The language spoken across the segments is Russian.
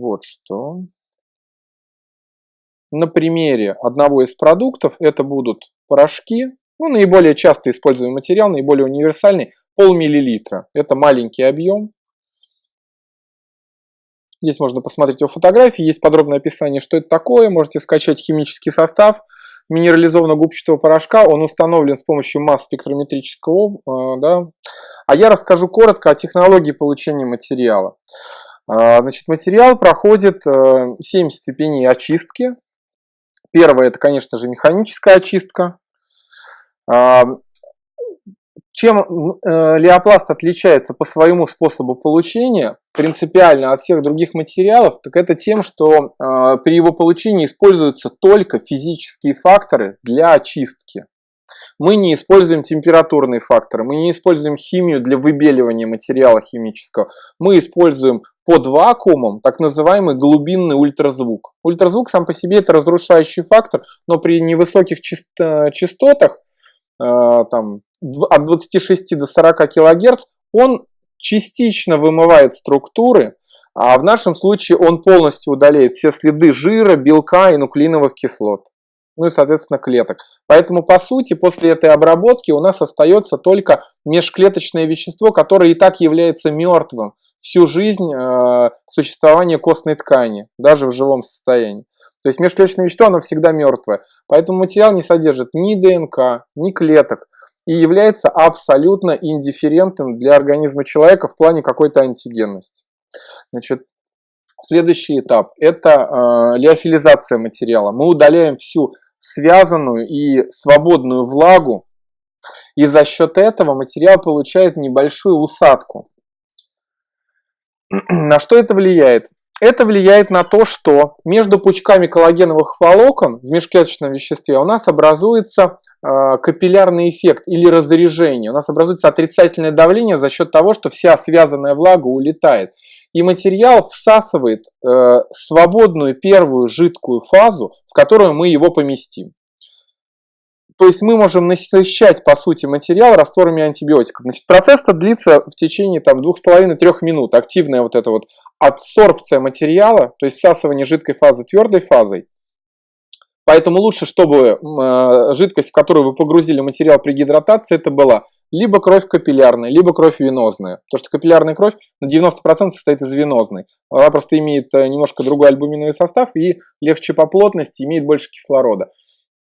вот что. На примере одного из продуктов это будут порошки, ну, наиболее часто используемый материал, наиболее универсальный, полмиллилитра. Это маленький объем. Здесь можно посмотреть его фотографии, есть подробное описание, что это такое. Можете скачать химический состав минерализованного губчатого порошка. Он установлен с помощью масс спектрометрического. Э, да. А я расскажу коротко о технологии получения материала. Э, значит, материал проходит 7 э, степеней очистки. Первое, это, конечно же, механическая очистка. Чем э, леопласт отличается по своему способу получения принципиально от всех других материалов, так это тем, что э, при его получении используются только физические факторы для очистки. Мы не используем температурные факторы, мы не используем химию для выбеливания материала химического. Мы используем под вакуумом так называемый глубинный ультразвук. Ультразвук сам по себе это разрушающий фактор, но при невысоких э, частотах, там от 26 до 40 кГц, он частично вымывает структуры, а в нашем случае он полностью удаляет все следы жира, белка и нуклеиновых кислот. Ну и, соответственно, клеток. Поэтому, по сути, после этой обработки у нас остается только межклеточное вещество, которое и так является мертвым всю жизнь э, существования костной ткани, даже в живом состоянии. То есть межклеточное вещество, оно всегда мертвое. Поэтому материал не содержит ни ДНК, ни клеток и является абсолютно индифферентным для организма человека в плане какой-то антигенности. Значит, следующий этап – это э, лиофилизация материала. Мы удаляем всю связанную и свободную влагу, и за счет этого материал получает небольшую усадку. На что это влияет? Это влияет на то, что между пучками коллагеновых волокон в межклеточном веществе у нас образуется э, капиллярный эффект или разрежение. У нас образуется отрицательное давление за счет того, что вся связанная влага улетает. И материал всасывает э, свободную первую жидкую фазу, которую мы его поместим. То есть мы можем насыщать, по сути, материал растворами антибиотиков. Значит, процесс-то длится в течение там, 2,5-3 минут. Активная вот эта вот адсорбция материала, то есть всасывание жидкой фазы твердой фазой. Поэтому лучше, чтобы э, жидкость, в которую вы погрузили материал при гидратации, это была либо кровь капиллярная, либо кровь венозная. Потому что капиллярная кровь на 90% состоит из венозной. Она просто имеет э, немножко другой альбуминовый состав и легче по плотности, имеет больше кислорода.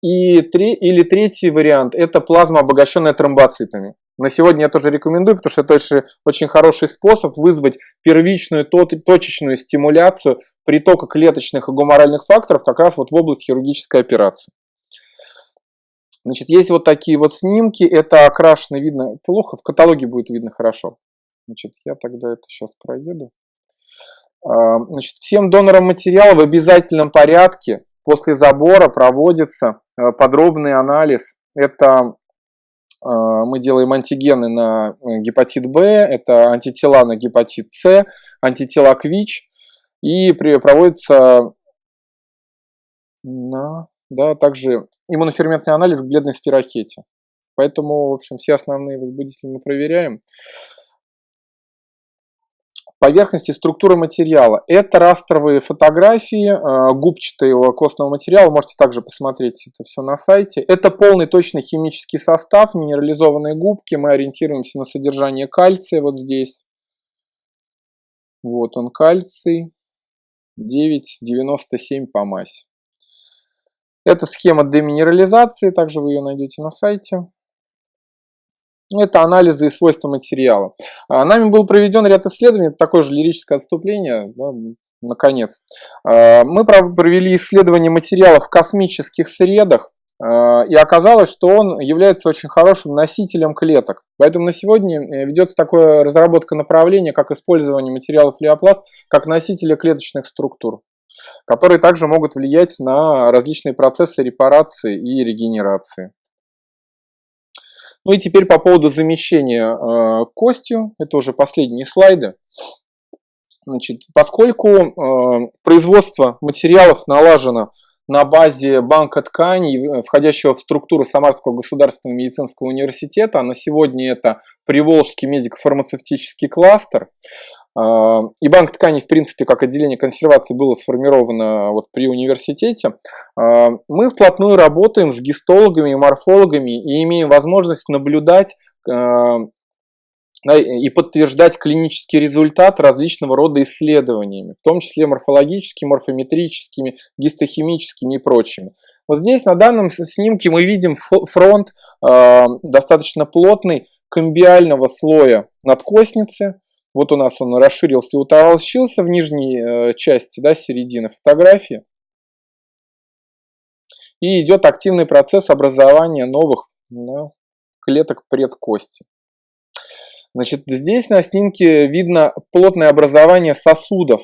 И три, или третий вариант – это плазма, обогащенная тромбоцитами. На сегодня я тоже рекомендую, потому что это очень, очень хороший способ вызвать первичную точечную стимуляцию притока клеточных и гуморальных факторов как раз вот в область хирургической операции. Значит, есть вот такие вот снимки, это окрашено, видно плохо, в каталоге будет видно хорошо. Значит, я тогда это сейчас проеду. А, значит, всем донорам материала в обязательном порядке после забора проводится э, подробный анализ. Это э, мы делаем антигены на э, гепатит Б, это антитела на гепатит С, антитела к ВИЧ, и проводится на, да, также иммуноферментный анализ к бледной спирохете. Поэтому, в общем, все основные возбудители мы проверяем поверхности структуры материала. Это растровые фотографии э, губчатого костного материала, можете также посмотреть это все на сайте. Это полный точный химический состав, минерализованные губки, мы ориентируемся на содержание кальция вот здесь. Вот он кальций, 9,97 по массе. Это схема деминерализации, также вы ее найдете на сайте. Это анализы и свойства материала. А, нами был проведен ряд исследований, такое же лирическое отступление, да, наконец. А, мы провели исследование материала в космических средах, а, и оказалось, что он является очень хорошим носителем клеток. Поэтому на сегодня э, ведется такая разработка направления, как использование материалов леопласт как носителя клеточных структур, которые также могут влиять на различные процессы репарации и регенерации. Ну и теперь по поводу замещения э, костью, это уже последние слайды. Значит, поскольку э, производство материалов налажено на базе банка тканей, э, входящего в структуру Самарского государственного медицинского университета, а на сегодня это Приволжский медико-фармацевтический кластер, и банк тканей, в принципе, как отделение консервации было сформировано вот при университете, мы вплотную работаем с гистологами и морфологами и имеем возможность наблюдать и подтверждать клинический результат различного рода исследованиями, в том числе морфологическими, морфометрическими, гистохимическими и прочими. Вот здесь на данном снимке мы видим фронт э, достаточно плотный комбиального слоя надкосницы. Вот у нас он расширился и утолщился в нижней э, части, да, середины фотографии. И идет активный процесс образования новых да, клеток предкости. Значит, здесь на снимке видно плотное образование сосудов.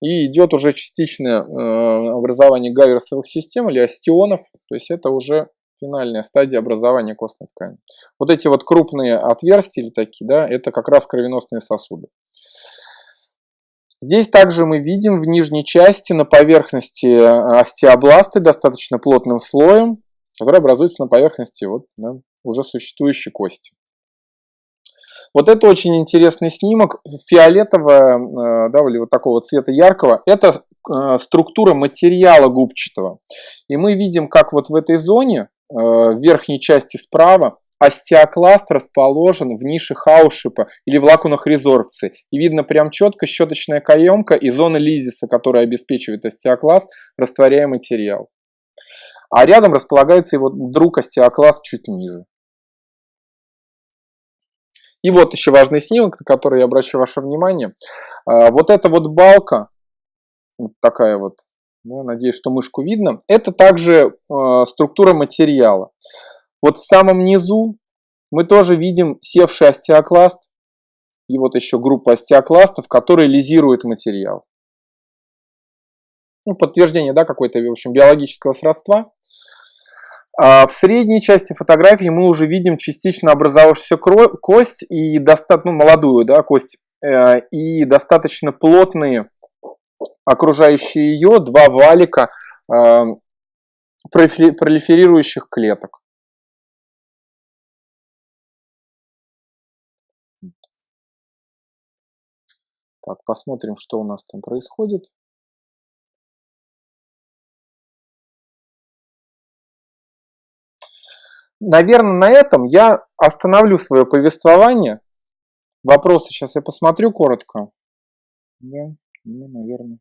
И идет уже частичное э, образование гаверсовых систем или остеонов. То есть это уже финальная стадия образования костной ткани. Вот эти вот крупные отверстия или такие, да, это как раз кровеносные сосуды. Здесь также мы видим в нижней части на поверхности э, остеобласты достаточно плотным слоем, который образуется на поверхности вот, да, уже существующей кости. Вот это очень интересный снимок, фиолетового, э, да, или вот такого цвета яркого, это э, структура материала губчатого. И мы видим, как вот в этой зоне, в верхней части справа, остеокласт расположен в нише хаушипа или в лакунах резорбции. И видно прям четко щеточная каемка и зона лизиса, которая обеспечивает остеокласт, растворяя материал. А рядом располагается его друг остеокласт чуть ниже. И вот еще важный снимок, на который я обращу ваше внимание. А, вот эта вот балка, вот такая вот, да, надеюсь, что мышку видно, это также а, структура материала. Вот в самом низу мы тоже видим севший остеокласт, и вот еще группа остеокластов, которые лизируют материал. Ну, подтверждение, да, какой-то, в общем, биологического сродства. А в средней части фотографии мы уже видим частично образовавшуюся кость и достаточно ну, молодую да, кость э, и достаточно плотные окружающие ее два валика э, пролиферирующих клеток. Так, посмотрим, что у нас там происходит. наверное, на этом я остановлю свое повествование. Вопросы сейчас я посмотрю коротко. Да, ну, наверное.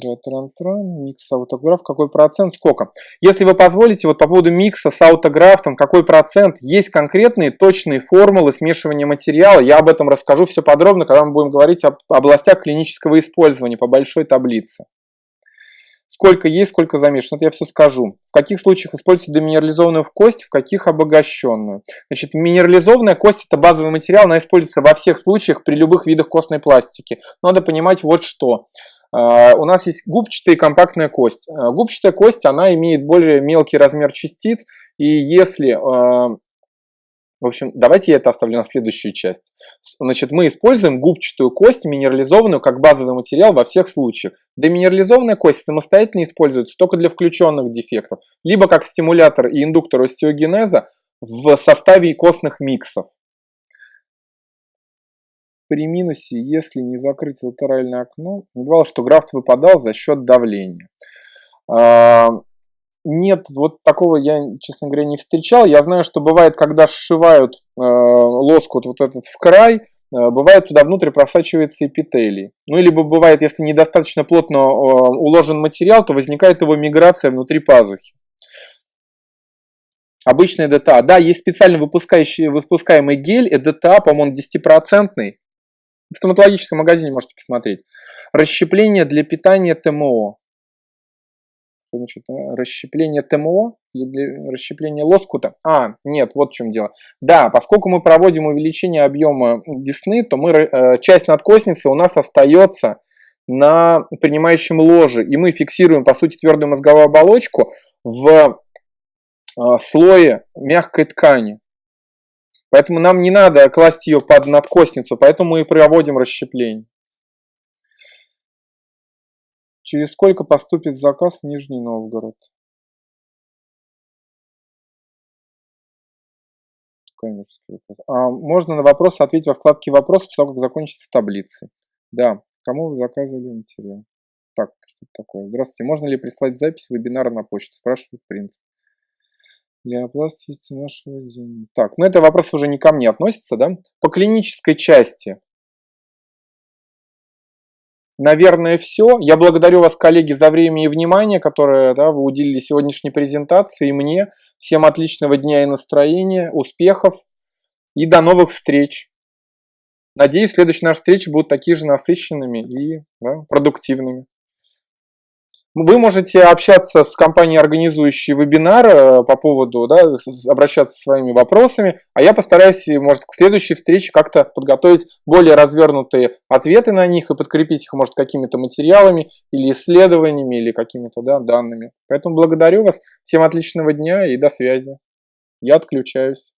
Микс аутограф, какой процент, сколько? Если вы позволите, вот по поводу микса с аутографом, какой процент, есть конкретные точные формулы смешивания материала, я об этом расскажу все подробно, когда мы будем говорить об областях клинического использования по большой таблице. Сколько есть, сколько замешано, это я все скажу. В каких случаях используется деминерализованную кость, в каких обогащенную. Значит, минерализованная кость это базовый материал, она используется во всех случаях при любых видах костной пластики. Надо понимать вот что. Uh, у нас есть губчатая и компактная кость. Uh, губчатая кость, она имеет более мелкий размер частиц, и если uh, в общем, давайте я это оставлю на следующую часть. Значит, мы используем губчатую кость, минерализованную, как базовый материал во всех случаях. Деминерализованная кость самостоятельно используется только для включенных дефектов, либо как стимулятор и индуктор остеогенеза в составе костных миксов. При минусе, если не закрыть латеральное окно, бывало, что графт выпадал за счет давления. А, нет, вот такого я, честно говоря, не встречал. Я знаю, что бывает, когда сшивают э, лоскут вот этот в край, э, бывает туда внутрь просачивается эпителий. Ну, либо бывает, если недостаточно плотно уложен материал, то возникает его миграция внутри пазухи. Обычный ДТА. Да, есть специально выпускающий, выпускаемый гель, ЭДТА, по-моему, 10%. В стоматологическом магазине можете посмотреть. Расщепление для питания ТМО что значит э, расщепление ТМО расщепление лоскута. А, нет, вот в чем дело. Да, поскольку мы проводим увеличение объема десны, то мы, э, часть надкосницы у нас остается на принимающем ложе, и мы фиксируем, по сути, твердую мозговую оболочку в э, слое мягкой ткани. Поэтому нам не надо класть ее под надкосницу, поэтому мы и проводим расщепление. Через сколько поступит заказ в Нижний Новгород? А, можно на вопрос ответить во вкладке «Вопрос», после того, как закончится таблицы. Да. Кому вы заказывали материал? Так, что такое? Здравствуйте. Можно ли прислать запись вебинара на почту? Спрашивает принцип. Для оплаты нашего дня. Так, ну это вопрос уже не ко мне относится, да? По клинической части наверное, все. Я благодарю вас, коллеги, за время и внимание, которое да, вы уделили сегодняшней презентации. И мне. Всем отличного дня и настроения, успехов и до новых встреч. Надеюсь, следующие наши встречи будут такие же насыщенными и да, продуктивными. Вы можете общаться с компанией, организующей вебинар э, по поводу, да, обращаться со своими вопросами, а я постараюсь, может, к следующей встрече как-то подготовить более развернутые ответы на них и подкрепить их, может, какими-то материалами или исследованиями, или какими-то да, данными. Поэтому благодарю вас, всем отличного дня и до связи. Я отключаюсь.